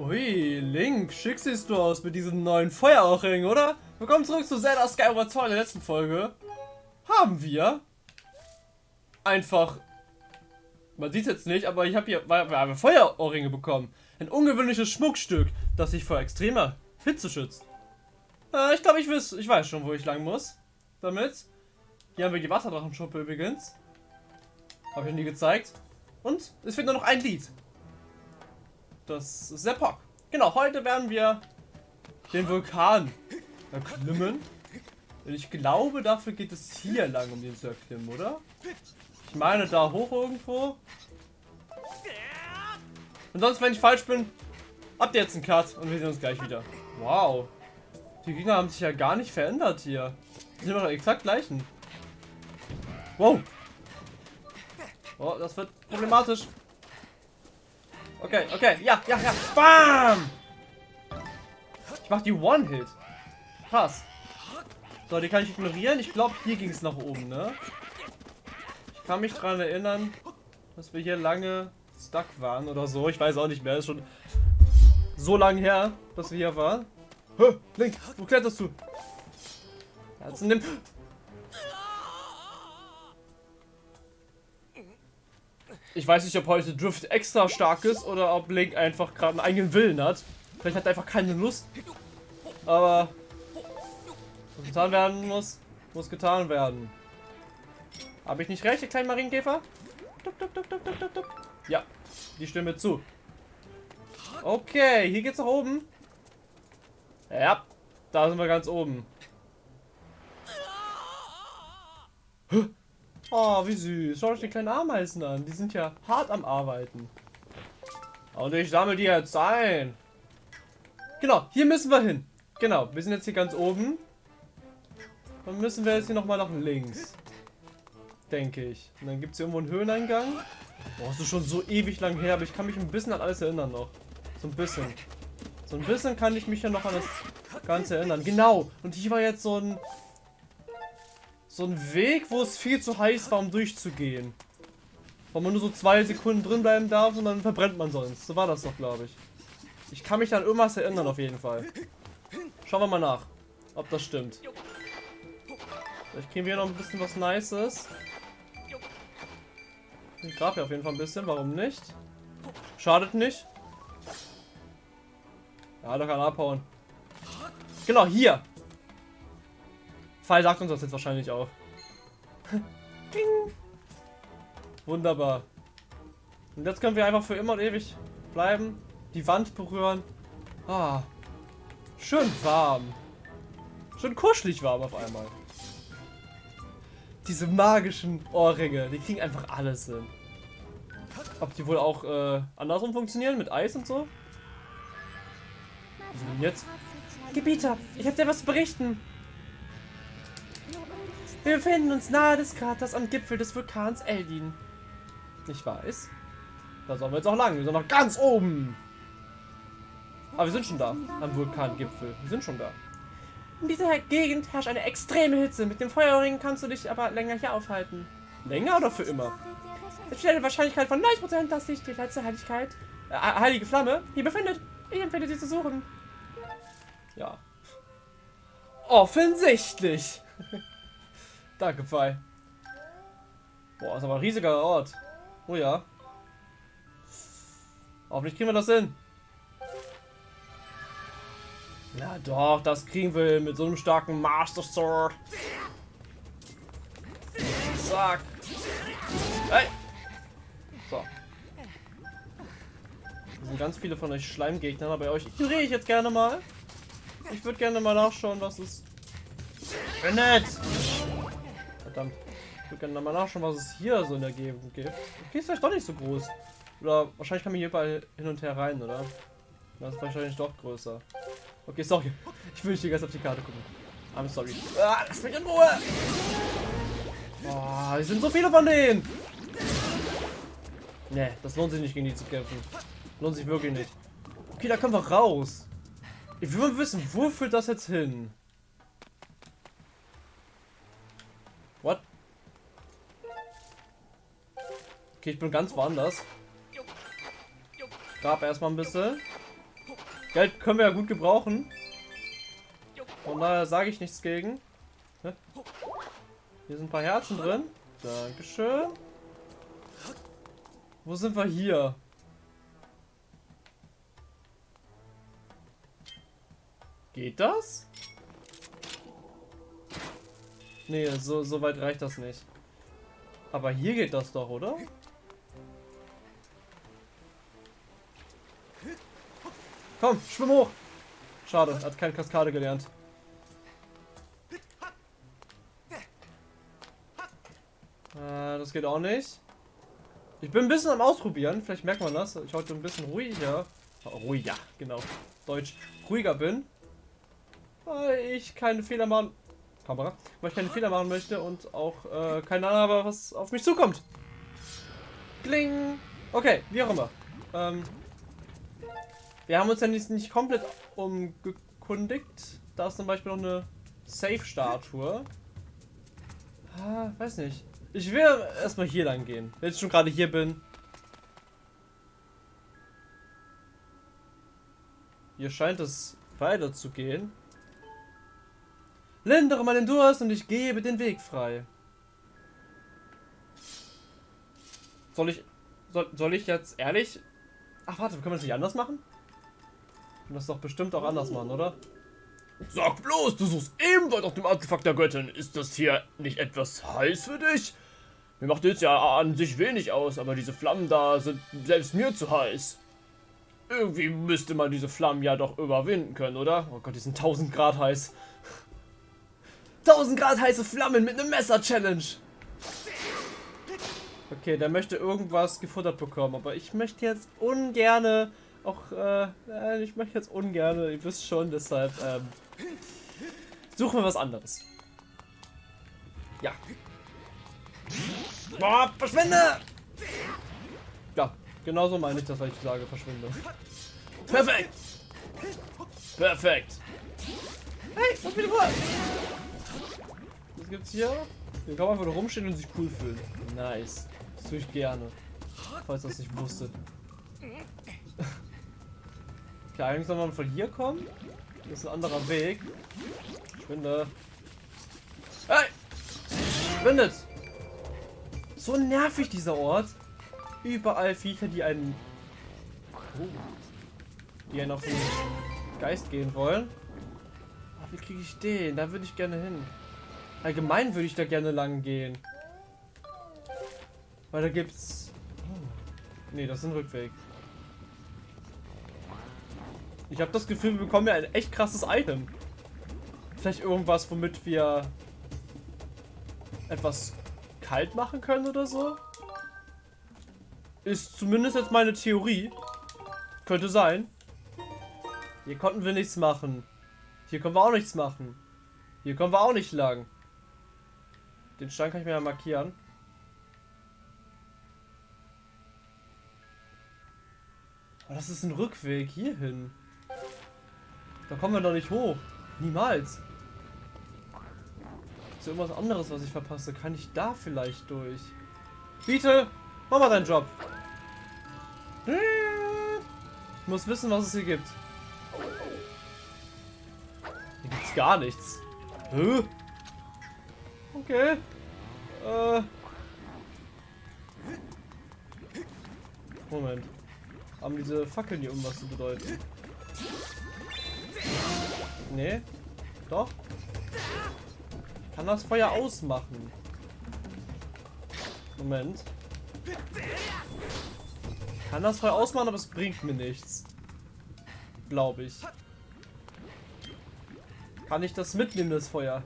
Ui, Link, schick siehst du aus mit diesem neuen Feuerohrring, oder? Willkommen zurück zu Zelda Skyward Sword in der letzten Folge. Haben wir einfach, man sieht es jetzt nicht, aber ich habe hier wir haben Feuerohrringe bekommen. Ein ungewöhnliches Schmuckstück, das sich vor extremer Hitze schützt. Äh, ich glaube, ich weiß, ich weiß schon, wo ich lang muss. Damit. Hier haben wir die Wasserdrachenschuppe übrigens. Habe ich nie gezeigt. Und es fehlt nur noch ein Lied. Das ist der Pock. Genau, heute werden wir den Vulkan erklimmen. Und ich glaube, dafür geht es hier lang, um den zu erklimmen, oder? Ich meine, da hoch irgendwo. Und sonst, wenn ich falsch bin, habt ihr jetzt einen Cut und wir sehen uns gleich wieder. Wow. Die Gegner haben sich ja gar nicht verändert hier. Die sind immer exakt gleichen. Wow. Oh, das wird problematisch. Okay, okay, ja, ja, ja. Bam! Ich mach die One-Hit. Krass. So, die kann ich ignorieren. Ich glaube, hier ging es nach oben, ne? Ich kann mich daran erinnern, dass wir hier lange stuck waren oder so. Ich weiß auch nicht mehr. Ist schon so lange her, dass wir hier waren. Hä? Link, wo kletterst du? Jetzt nimm. Ich weiß nicht, ob heute Drift extra stark ist oder ob Link einfach gerade einen eigenen Willen hat. Vielleicht hat er einfach keine Lust. Aber was getan werden muss, muss getan werden. Habe ich nicht recht, der kleine Marienkäfer? Ja, die Stimme zu. Okay, hier geht's nach oben. Ja, da sind wir ganz oben. Oh, wie süß. Schaut euch die kleinen Ameisen an. Die sind ja hart am Arbeiten. Und ich sammle die jetzt ein. Genau, hier müssen wir hin. Genau, wir sind jetzt hier ganz oben. Dann müssen wir jetzt hier nochmal nach links. Denke ich. Und dann gibt es hier irgendwo einen Höheneingang. Boah, ist schon so ewig lang her, aber ich kann mich ein bisschen an alles erinnern noch. So ein bisschen. So ein bisschen kann ich mich ja noch an das Ganze erinnern. Genau. Und hier war jetzt so ein so ein Weg, wo es viel zu heiß war, um durchzugehen. Wo man nur so zwei Sekunden drin bleiben darf und dann verbrennt man sonst. So war das doch, glaube ich. Ich kann mich an irgendwas erinnern, auf jeden Fall. Schauen wir mal nach, ob das stimmt. Vielleicht kriegen wir hier noch ein bisschen was Nices. Ich grab hier auf jeden Fall ein bisschen, warum nicht? Schadet nicht. Ja, da kann abhauen. Genau, hier. Fall sagt uns das jetzt wahrscheinlich auch. Wunderbar. Und jetzt können wir einfach für immer und ewig bleiben. Die Wand berühren. Ah. Schön warm. Schön kuschelig warm auf einmal. Diese magischen Ohrringe, die kriegen einfach alles hin. Ob die wohl auch äh, andersrum funktionieren, mit Eis und so? Was denn jetzt? Gebieter, ich habe dir was zu berichten. Wir befinden uns nahe des Kraters am Gipfel des Vulkans Eldin. Ich weiß. Da sollen wir jetzt auch lang. Wir sind noch ganz oben. Aber wir sind schon da. Am Vulkangipfel. Wir sind schon da. In dieser Gegend herrscht eine extreme Hitze. Mit dem Feuerring kannst du dich aber länger hier aufhalten. Länger oder für immer? Es besteht eine Wahrscheinlichkeit von 90%, dass sich die letzte Heiligkeit, äh, heilige Flamme hier befindet. Ich empfehle sie zu suchen. Ja. Offensichtlich. Danke, Pfeil. Boah, ist aber ein riesiger Ort. Oh ja. Hoffentlich kriegen wir das hin. Ja doch, das kriegen wir mit so einem starken Master Sword. Zack. Hey. So. Es sind ganz viele von euch Schleimgegnern, aber euch ignoriere ich jetzt gerne mal. Ich würde gerne mal nachschauen, was es findet. Verdammt. Ich würde gerne mal nachschauen, was es hier so in der Gegend gibt. Okay, ist vielleicht doch nicht so groß. Oder wahrscheinlich kann man hier überall hin und her rein, oder? Das ist wahrscheinlich doch größer. Okay, sorry. Ich will nicht die ganze auf die Karte gucken. I'm sorry. Ah, lass mich in Ruhe! Oh, es sind so viele von denen! Ne, das lohnt sich nicht gegen die zu kämpfen. Lohnt sich wirklich nicht. Okay, da können wir raus. Ich will mal wissen, wo führt das jetzt hin? Okay, ich bin ganz woanders. Grab erstmal ein bisschen. Geld können wir ja gut gebrauchen. Von daher sage ich nichts gegen. Hier sind ein paar Herzen drin. Dankeschön. Wo sind wir hier? Geht das? Nee, so, so weit reicht das nicht. Aber hier geht das doch, oder? Komm, schwimm hoch! Schade, hat keine Kaskade gelernt. Äh, das geht auch nicht. Ich bin ein bisschen am Ausprobieren, vielleicht merkt man das. Ich heute ein bisschen ruhiger. Ruhiger, genau. Deutsch. Ruhiger bin. Weil ich keine Fehler machen. Kamera. Weil ich keine Fehler machen möchte und auch äh, keine Ahnung habe, was auf mich zukommt. Kling! Okay, wie auch immer. Ähm, wir haben uns ja nicht, nicht komplett umgekundigt. Da ist zum Beispiel noch eine Safe-Statue. Ah, weiß nicht. Ich will erstmal hier lang gehen. Wenn ich schon gerade hier bin. Hier scheint es weiter zu gehen. Lindere meinen Durst und ich gebe den Weg frei. Soll ich... Soll, soll ich jetzt ehrlich... Ach warte, können wir das nicht anders machen? Können das doch bestimmt auch anders machen, oder? Sag bloß, du suchst ebenfalls auf dem Artefakt der Göttin. Ist das hier nicht etwas heiß für dich? Mir macht jetzt ja an sich wenig aus, aber diese Flammen da sind selbst mir zu heiß. Irgendwie müsste man diese Flammen ja doch überwinden können, oder? Oh Gott, die sind 1000 Grad heiß. 1000 Grad heiße Flammen mit einem Messer-Challenge. Okay, der möchte irgendwas gefuttert bekommen, aber ich möchte jetzt ungerne auch, äh, ich möchte jetzt ungern, ihr wisst schon, deshalb, ähm, suchen wir was anderes. Ja. Boah, verschwinde! Ja, genauso meine ich das, was ich sage, verschwinde. Perfekt! Perfekt! Hey, was bitte vor? Was gibt's hier? Hier kann man einfach rumstehen und sich cool fühlen. Nice. Das tue ich gerne. Falls das nicht wusstet. Okay, eigentlich soll man von hier kommen. Das ist ein anderer Weg. Schwinde. Hey! Schwindet! So nervig dieser Ort. Überall Viecher, die einen... Oh, die einen auf den Geist gehen wollen. Wie kriege ich den? Da würde ich gerne hin. Allgemein würde ich da gerne lang gehen. Weil da gibt's... Oh. Ne, das ist ein Rückweg. Ich habe das Gefühl, wir bekommen ja ein echt krasses Item. Vielleicht irgendwas, womit wir etwas kalt machen können oder so. Ist zumindest jetzt meine Theorie. Könnte sein. Hier konnten wir nichts machen. Hier können wir auch nichts machen. Hier kommen wir auch nicht lang. Den Stein kann ich mir ja markieren. Aber das ist ein Rückweg hierhin. Da kommen wir doch nicht hoch. Niemals. Ist ja irgendwas anderes, was ich verpasse? Kann ich da vielleicht durch? Biete, mach mal deinen Job. Ich muss wissen, was es hier gibt. Hier gibt's gar nichts. Hä? Okay. Äh. Moment. Haben diese Fackeln hier irgendwas zu bedeuten? Nee. Doch. Kann das Feuer ausmachen. Moment. Kann das Feuer ausmachen, aber es bringt mir nichts. Glaube ich. Kann ich das mitnehmen, das Feuer?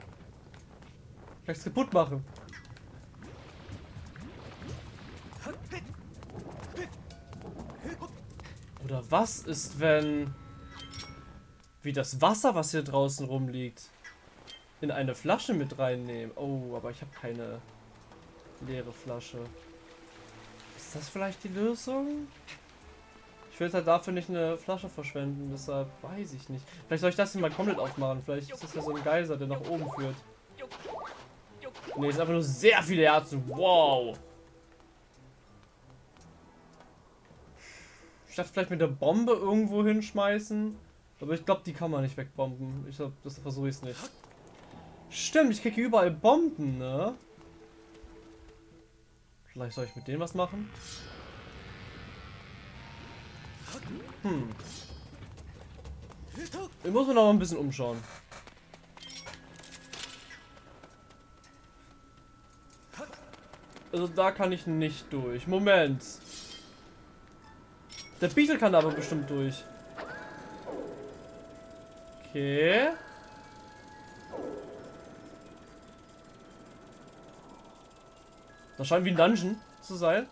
Kann es kaputt machen? Oder was ist, wenn wie das Wasser, was hier draußen rumliegt, in eine Flasche mit reinnehmen. Oh, aber ich habe keine leere Flasche. Ist das vielleicht die Lösung? Ich will halt dafür nicht eine Flasche verschwenden, deshalb weiß ich nicht. Vielleicht soll ich das hier mal komplett aufmachen. Vielleicht ist das ja so ein Geiser, der nach oben führt. Ne, ist einfach nur sehr viele Herzen. Wow. Ich dachte vielleicht mit der Bombe irgendwo hinschmeißen. Aber ich glaube, die kann man nicht wegbomben. Ich glaube, das versuche ich es nicht. Stimmt, ich kriege überall Bomben, ne? Vielleicht soll ich mit denen was machen? Hm. Ich muss mir noch ein bisschen umschauen. Also da kann ich nicht durch. Moment. Der Beetle kann aber bestimmt durch. Okay. Das scheint wie ein Dungeon zu sein.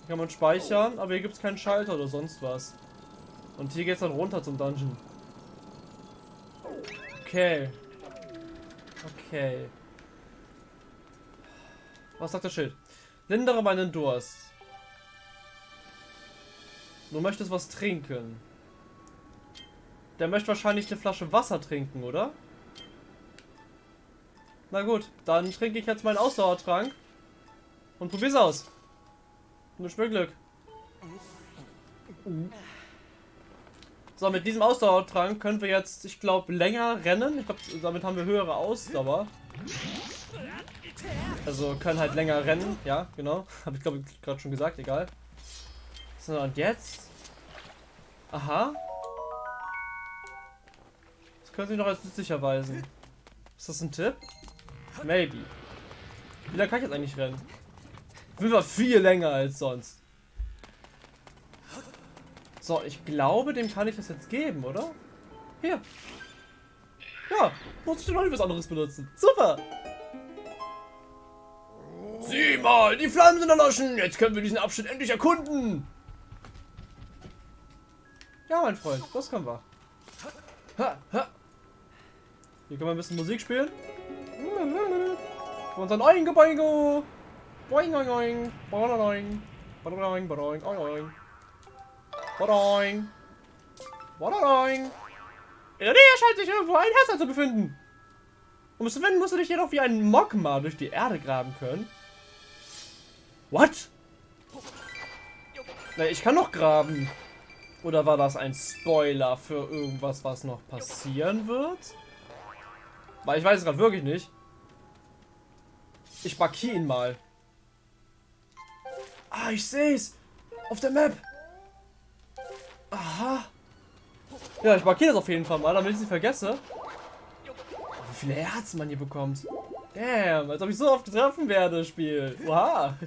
Hier kann man speichern, aber hier gibt es keinen Schalter oder sonst was. Und hier geht es dann runter zum Dungeon. Okay. Okay. Was sagt das Schild? Lindere meinen Durst. Du möchtest was trinken. Der möchte wahrscheinlich eine Flasche Wasser trinken, oder? Na gut, dann trinke ich jetzt meinen Ausdauertrank. Und probier's aus. Nur Glück. So, mit diesem Ausdauertrank können wir jetzt, ich glaube, länger rennen. Ich glaube, damit haben wir höhere Ausdauer. Also können halt länger rennen. Ja, genau. Habe ich, glaube ich, gerade schon gesagt. Egal. So, und jetzt? Aha. Das könnte sich noch als nützlich erweisen. Ist das ein Tipp? Maybe. Wie lange kann ich jetzt eigentlich rennen? Will viel länger als sonst. So, ich glaube, dem kann ich das jetzt geben, oder? Hier. Ja, muss ich noch nicht was anderes benutzen. Super. Sieh mal, die Flammen sind erloschen. Jetzt können wir diesen Abschnitt endlich erkunden. Ja, mein Freund, das können wir. Ha, ha. Hier können wir ein bisschen Musik spielen. Und dann Oingo Boingo. Boing, boing, boing. Boing, boing, boing, boing, boing. Boing. Boing. In der Nähe scheint sich irgendwo ein Herz zu befinden. Um es zu finden, musst du dich jedoch wie ein Mogma durch die Erde graben können. What? Na, ich kann noch graben. Oder war das ein Spoiler für irgendwas, was noch passieren wird? Weil ich weiß es gerade wirklich nicht. Ich markiere ihn mal. Ah, ich sehe es. Auf der Map. Aha. Ja, ich markiere das auf jeden Fall mal, damit ich es nicht vergesse. Oh, wie viele Herzen man hier bekommt. Damn, als ob ich so oft getroffen werde, Spiel. Oha.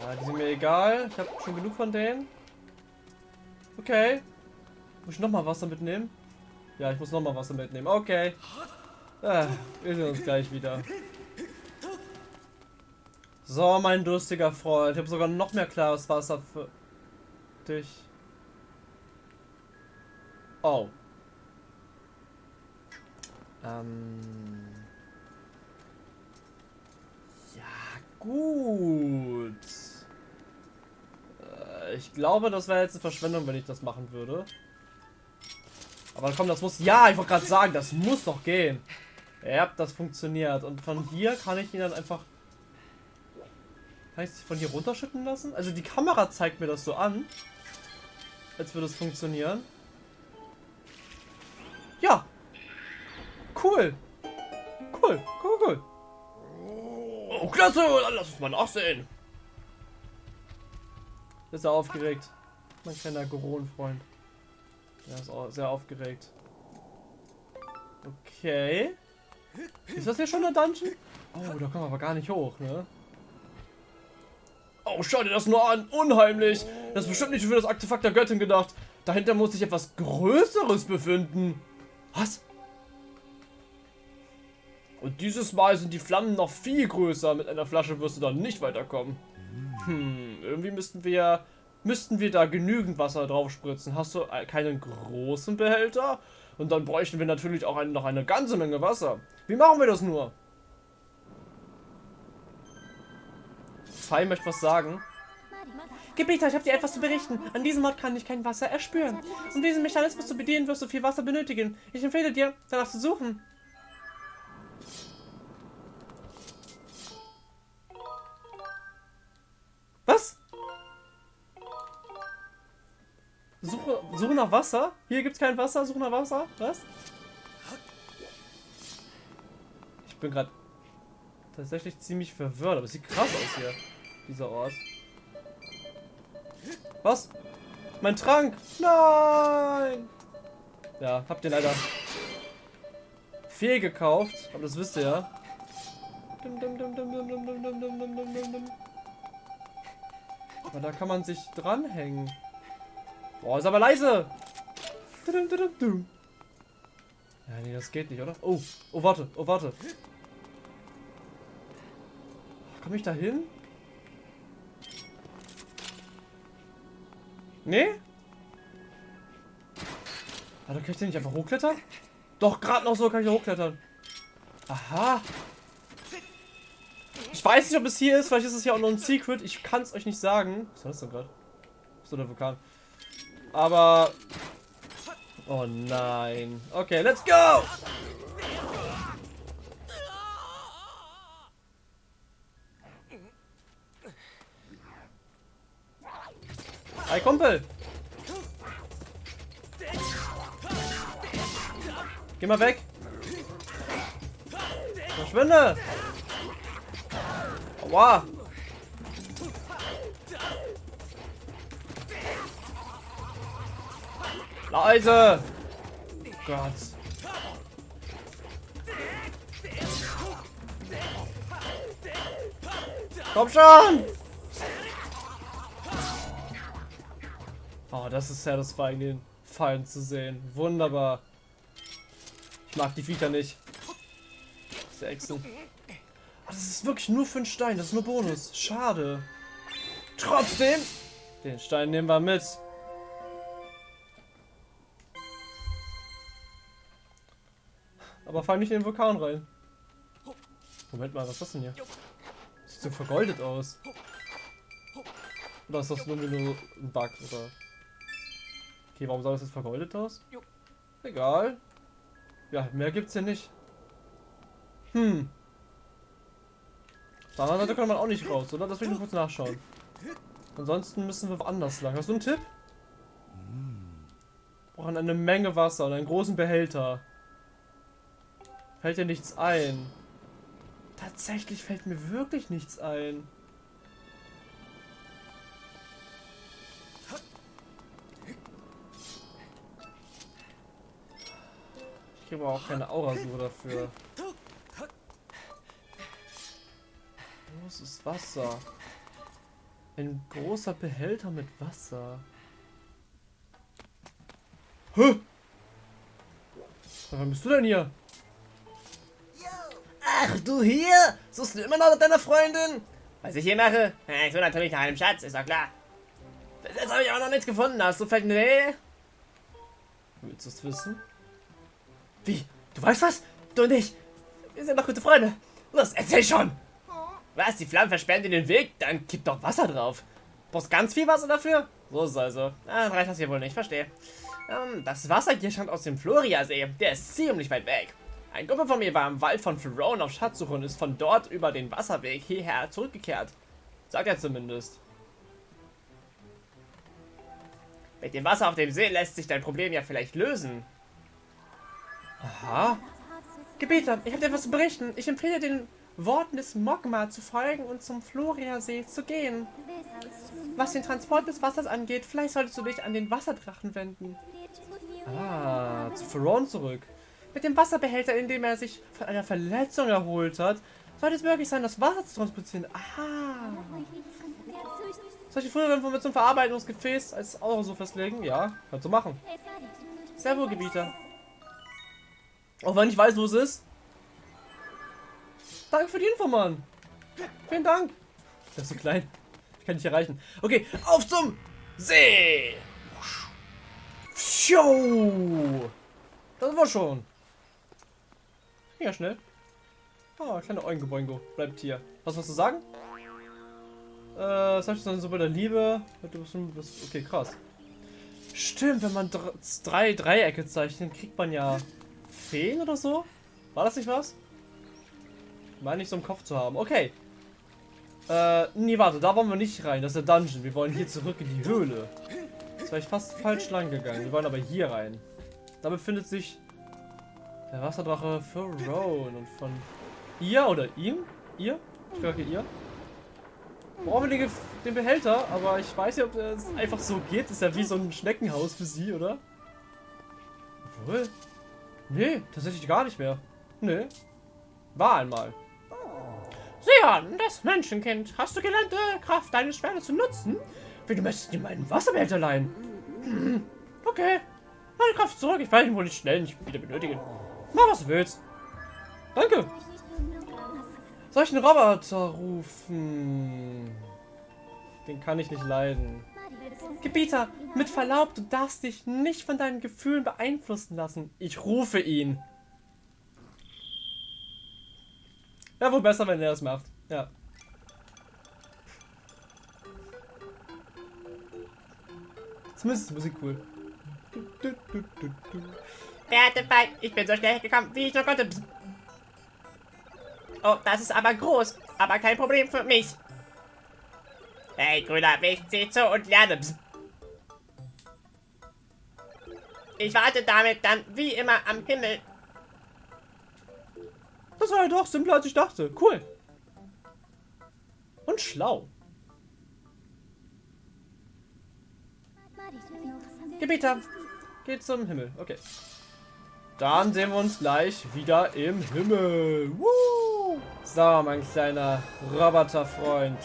Ja, die sind mir egal. Ich habe schon genug von denen. Okay. Muss ich nochmal Wasser mitnehmen? Ja, ich muss nochmal Wasser mitnehmen. Okay. Ah, wir sehen uns gleich wieder. So, mein durstiger Freund. Ich habe sogar noch mehr klares Wasser für dich. Oh. Ähm. Ja, gut. Äh, ich glaube, das wäre jetzt eine Verschwendung, wenn ich das machen würde. Aber komm, das muss... Ja, ich wollte gerade sagen, das muss doch gehen. Ja, das funktioniert. Und von hier kann ich ihn dann einfach kann ich es von hier runterschütten lassen? Also die Kamera zeigt mir das so an. Als würde es funktionieren. Ja. Cool. Cool, cool, cool. Oh, klasse. Lass uns mal nachsehen. Ist er aufgeregt. Mein kleiner Goron-Freund. Der ist auch sehr aufgeregt. Okay. Ist das hier schon der Dungeon? Oh, da kommen wir aber gar nicht hoch, ne? Oh, schau dir das nur an. Unheimlich. Das ist bestimmt nicht für das Artefakt der Göttin gedacht. Dahinter muss sich etwas Größeres befinden. Was? Und dieses Mal sind die Flammen noch viel größer. Mit einer Flasche wirst du dann nicht weiterkommen. Hm, irgendwie müssten wir müssten wir da genügend Wasser drauf spritzen. Hast du keinen großen Behälter? Und dann bräuchten wir natürlich auch noch eine ganze Menge Wasser. Wie machen wir das nur? Fei möchte was sagen. Gebieter, ich habe dir etwas zu berichten. An diesem Ort kann ich kein Wasser erspüren. Um diesen Mechanismus zu bedienen, wirst du viel Wasser benötigen. Ich empfehle dir, danach zu suchen. Suche, suche nach Wasser. Hier gibt's kein Wasser. Suche nach Wasser. Was? Ich bin gerade tatsächlich ziemlich verwirrt, aber es sieht krass aus hier. Dieser Ort. Was? Mein Trank! Nein! Ja, habt ihr leider fehl gekauft, aber das wisst ihr ja. Aber da kann man sich dranhängen. Boah, ist aber leise. Ja, nee, das geht nicht, oder? Oh, oh, warte, oh, warte. Komm ich da hin? Nee? Warte, kann ich den nicht einfach hochklettern? Doch, gerade noch so kann ich da hochklettern. Aha. Ich weiß nicht, ob es hier ist. Vielleicht ist es ja auch noch ein Secret. Ich kann es euch nicht sagen. Was war das denn gerade? So der Vulkan. Aber... Oh nein. Okay, let's go! Hi, Kumpel! Geh mal weg! Verschwinde! Aua! Leise! Gott. Komm schon! Oh, das ist satisfying, den Fallen zu sehen. Wunderbar. Ich mag die Viecher nicht. Echsen. Oh, das ist wirklich nur für einen Stein. Das ist nur Bonus. Schade. Trotzdem. Den Stein nehmen wir mit. Aber fall nicht in den Vulkan rein. Moment mal, was ist das denn hier? Sieht so vergoldet aus. Oder ist das nur, ein Bug? Oder? Okay, warum sah das jetzt vergoldet aus? Egal. Ja, mehr gibt's hier nicht. Hm. Da anderen kann man auch nicht raus, oder? Das will ich nur kurz nachschauen. Ansonsten müssen wir woanders lang. Hast du einen Tipp? Wir brauchen eine Menge Wasser und einen großen Behälter. Fällt dir nichts ein? Tatsächlich fällt mir wirklich nichts ein. Ich gebe auch keine Aurasuche dafür. Großes Wasser. Ein großer Behälter mit Wasser. Hä? Wann bist du denn hier? Du hier? Suchst du immer noch nach deiner Freundin? Was ich hier mache? Ich suche natürlich nach einem Schatz, ist doch klar. Bis jetzt habe ich aber noch nichts gefunden. Hast du vielleicht eine Idee? Willst du es wissen? Wie? Du weißt was? Du und ich. Wir sind doch gute Freunde. Los, erzähl schon. Was? Die Flammen versperren dir den Weg? Dann kipp doch Wasser drauf. Brauchst ganz viel Wasser dafür? So ist es also. Ah, dann reicht das hier wohl nicht, verstehe. Ähm, das Wasser hier stammt aus dem Floria-See. Der ist ziemlich weit weg. Ein Gruppe von mir war im Wald von Florone auf Schatzsuche und ist von dort über den Wasserweg hierher zurückgekehrt. Sagt er zumindest. Mit dem Wasser auf dem See lässt sich dein Problem ja vielleicht lösen. Aha. Gebieter, ich habe dir etwas zu berichten. Ich empfehle den Worten des Mogma zu folgen und zum Floria-See zu gehen. Was den Transport des Wassers angeht, vielleicht solltest du dich an den Wasserdrachen wenden. Ah, zu Ferron zurück. Mit dem Wasserbehälter, in dem er sich von einer Verletzung erholt hat, sollte es möglich sein, das Wasser zu transportieren. Aha. Solche frühere Informationen Verarbeitungsgefäß als Euro so festlegen? Ja, kannst du machen. Sehr Gebieter. Auch wenn ich weiß, wo es ist. Danke für die Info, Mann. Vielen Dank. Der ist so klein. Ich kann nicht erreichen. Okay, auf zum See. Show. Das war schon. Ja, schnell. Oh, kleine Oingo Boingo. Bleibt hier. Was was zu sagen? Äh, was das so bei der Liebe? Okay, krass. Stimmt, wenn man drei Dreiecke zeichnet, kriegt man ja Feen oder so? War das nicht was? Meine ich so im Kopf zu haben. Okay. Äh, nee, warte, da wollen wir nicht rein. Das ist der Dungeon. Wir wollen hier zurück in die Höhle. war ich fast falsch lang gegangen. Wir wollen aber hier rein. Da befindet sich der Wasserdrache für Rowan und von ihr oder ihm? Ihr? Ich glaube ihr. Brauchen wir den, Behälter, aber ich weiß nicht, ob es einfach so geht. Das ist ja wie so ein Schneckenhaus für sie, oder? Obwohl. Nee, tatsächlich gar nicht mehr. Nee. War einmal. Sion, das Menschenkind. Hast du gelernt, die Kraft deines Schwertes zu nutzen? Wie du möchtest dir meinen Wasserbehälter leihen. Okay. Meine Kraft zurück. Ich werde ihn wohl nicht schnell nicht wieder benötigen. Mach, was du willst. Danke. Soll ich einen Roboter rufen? Den kann ich nicht leiden. Gebieter, mit Verlaub, du darfst dich nicht von deinen Gefühlen beeinflussen lassen. Ich rufe ihn. Ja, wohl besser, wenn er das macht. Ja. Zumindest ist die Musik cool. Feig, ich bin so schnell gekommen, wie ich nur konnte. Oh, das ist aber groß, aber kein Problem für mich. Hey, grüner Wicht, sieh zu und lerne. Ich warte damit dann wie immer am Himmel. Das war ja doch simpler, als ich dachte. Cool. Und schlau. Gebieter, geht zum Himmel. Okay. Dann sehen wir uns gleich wieder im Himmel. Woo! So, mein kleiner Roboterfreund.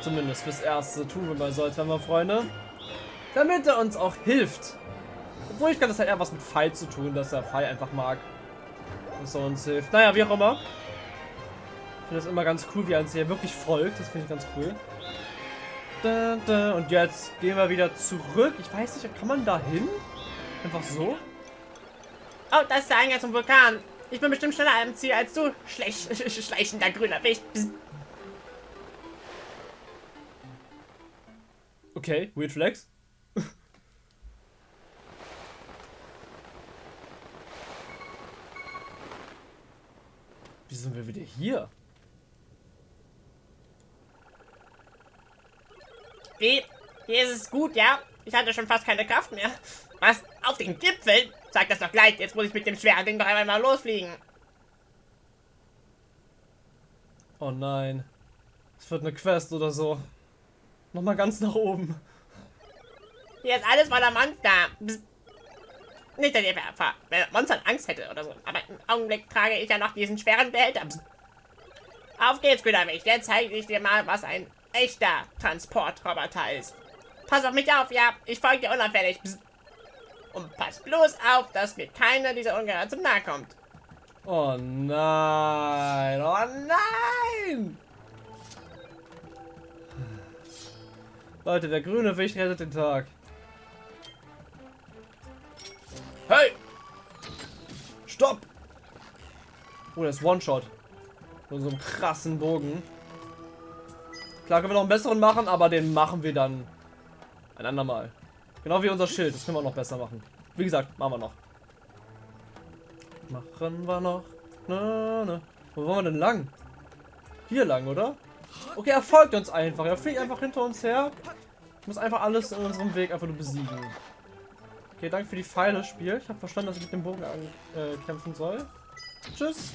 Zumindest fürs Erste tun wir mal so, als wären wir Freunde. Damit er uns auch hilft. Obwohl ich glaube, das hat eher was mit Pfeil zu tun, dass er Pfeil einfach mag. Dass er uns hilft. Naja, wie auch immer. Ich finde das immer ganz cool, wie er uns hier wirklich folgt. Das finde ich ganz cool. Und jetzt gehen wir wieder zurück. Ich weiß nicht, kann man da hin? Einfach so? Oh, das ist der Eingang zum Vulkan. Ich bin bestimmt schneller am Ziel als du. Schlecht, schleichender grüner Wicht. Okay, weird flex. Wie sind wir wieder hier? Wie? Hier ist es gut, ja? Ich hatte schon fast keine Kraft mehr. Was? Auf den Gipfel? Sag das doch gleich, jetzt muss ich mit dem schweren Ding noch einmal mal losfliegen. Oh nein. Es wird eine Quest oder so. Nochmal ganz nach oben. Hier ist alles voller Monster. Psst. Nicht, dass ihr vor Monstern Angst hätte oder so. Aber im Augenblick trage ich ja noch diesen schweren Behälter. Psst. Auf geht's, Güterwig. Jetzt zeige ich dir mal, was ein echter Transportroboter ist. Pass auf mich auf, ja. Ich folge dir unauffällig. Psst. Und pass bloß auf, dass mir keiner dieser Ungeheuer zum Nahe kommt. Oh nein. Oh nein. Leute, der grüne Wicht rettet den Tag. Hey! Stopp! Oh, das ist One-Shot. Mit so einem krassen Bogen. Klar können wir noch einen besseren machen, aber den machen wir dann ein andermal. Genau wie unser Schild. Das können wir noch besser machen. Wie gesagt, machen wir noch. Machen wir noch. Na, na. Wo wollen wir denn lang? Hier lang, oder? Okay, er folgt uns einfach. Er fliegt einfach hinter uns her. Ich muss einfach alles in unserem Weg einfach nur besiegen. Okay, danke für die Pfeile, Spiel. Ich habe verstanden, dass ich mit dem Bogen äh, kämpfen soll. Tschüss.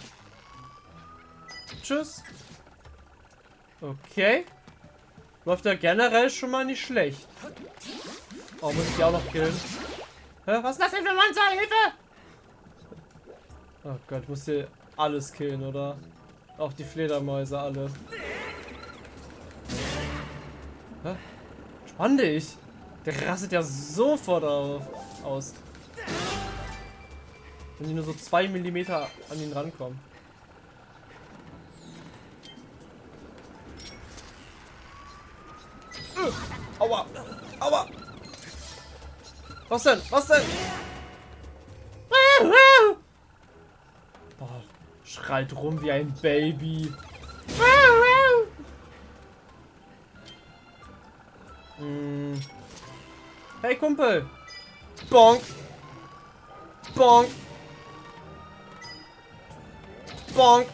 Tschüss. Okay. Läuft ja generell schon mal nicht schlecht. Oh, muss ich die auch noch killen? Hä? Was ist das denn für Monster? Hilfe! Oh Gott, ich muss hier alles killen, oder? Auch die Fledermäuse alle. Hä? Spann dich! Der rastet ja sofort auf, aus. Wenn die nur so zwei Millimeter an ihn rankommen. Aua! Aua! Was denn? Was denn? Boah, schreit rum wie ein Baby. Hm. Hey Kumpel! Bonk! Bonk! Bonk!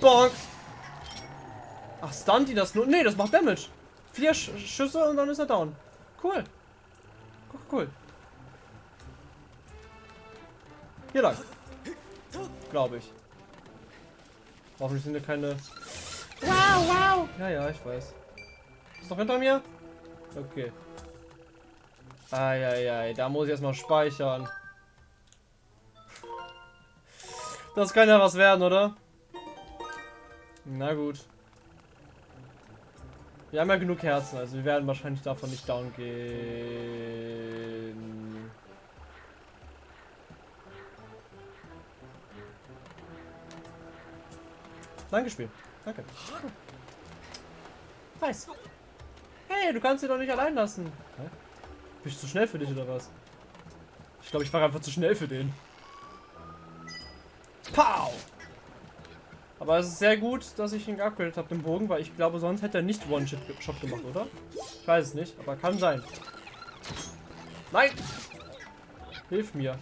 Bonk! Ach, stunt die das nur? Nee, das macht Damage. Vier Sch Schüsse und dann ist er down. Cool. Cool, cool. Hier lang. Glaube ich. Hoffentlich sind hier keine... Wow, wow! Ja, ja, ich weiß. Ist noch hinter mir? Okay. Eieiei, da muss ich erstmal speichern. Das kann ja was werden, oder? Na gut. Wir haben ja genug Herzen, also wir werden wahrscheinlich davon nicht down gehen. Danke, Spiel. Danke. Nice. Hey, du kannst sie doch nicht allein lassen. Hä? Bin ich zu schnell für dich oder was? Ich glaube, ich war einfach zu schnell für den. Pow! Aber es ist sehr gut, dass ich ihn geupgradet habe, den Bogen, weil ich glaube, sonst hätte er nicht One-Shot gemacht, oder? Ich weiß es nicht, aber kann sein. Nein! Hilf mir.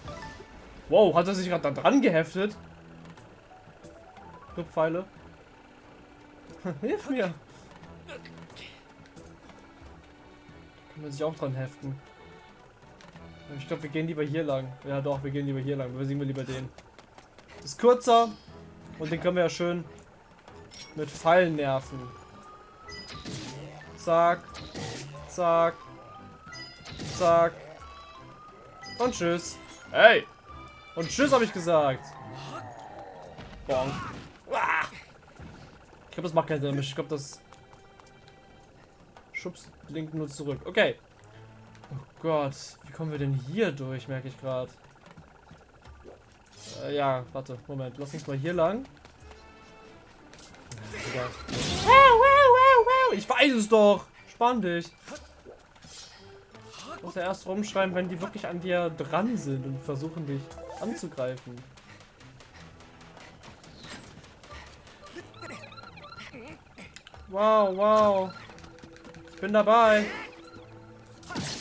Wow, hat er sich gerade da dran geheftet? Pfeile. Hilf mir! Kann man sich auch dran heften. Ich glaube, wir gehen lieber hier lang. Ja doch, wir gehen lieber hier lang. Wir sehen wir lieber den. Ist kürzer. Und den können wir ja schön mit Pfeilen nerven. Zack. Zack. Zack. Und tschüss. Hey! Und tschüss habe ich gesagt. Bonk. Ich glaube, das macht keinen Damage. Ich glaube, das schubst Link nur zurück. Okay. Oh Gott. Wie kommen wir denn hier durch, merke ich gerade. Äh, ja, warte, Moment. Lass uns mal hier lang. Ich weiß es doch. Spann dich. Ich muss ja erst rumschreiben, wenn die wirklich an dir dran sind und versuchen dich anzugreifen. Wow, wow. Ich bin dabei.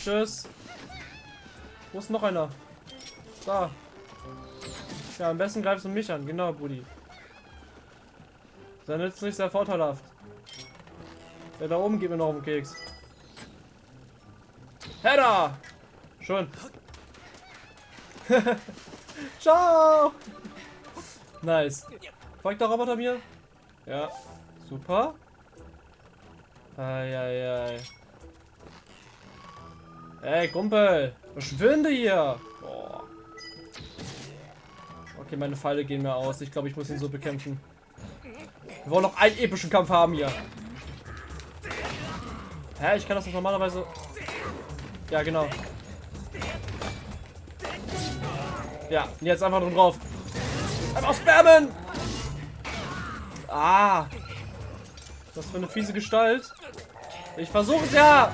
Tschüss. Wo ist noch einer? Da. Ja, am besten greifst du mich an. Genau, Brudi. Sehr nützlich, sehr vorteilhaft. Der da oben geht mir noch um Keks. Hedda! Schön. Ciao! Nice. Folgt der Roboter mir? Ja. Super. Eieiei. Ey, Kumpel! Verschwinde hier! Boah. Okay, meine Pfeile gehen mir aus. Ich glaube, ich muss ihn so bekämpfen. Wir wollen noch einen epischen Kampf haben hier. Hä? Ich kann das normalerweise... Ja, genau. Ja, jetzt einfach nur drauf. Einfach spammen! Ah! Was für eine fiese Gestalt. Ich versuche es ja!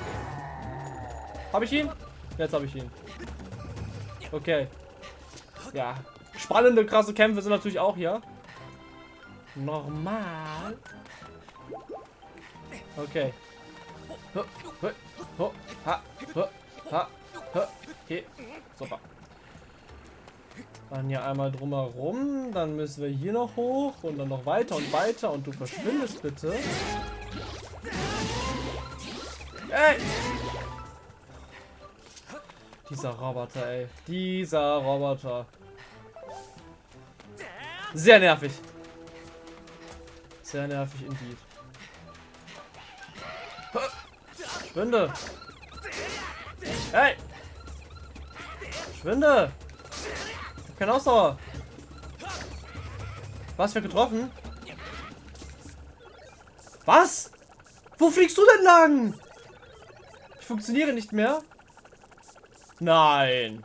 Habe ich ihn? Jetzt habe ich ihn. Okay. Ja. Spannende, krasse Kämpfe sind natürlich auch hier. Normal. Okay. Okay. Super. Dann hier einmal drumherum. Dann müssen wir hier noch hoch und dann noch weiter und weiter. Und du verschwindest bitte. Ey! Dieser Roboter, ey. Dieser Roboter. Sehr nervig. Sehr nervig indeed. Schwinde! Hey! Schwinde! Keine Ausdauer! Was für getroffen? Was? Wo fliegst du denn lang? Ich funktioniere nicht mehr. Nein.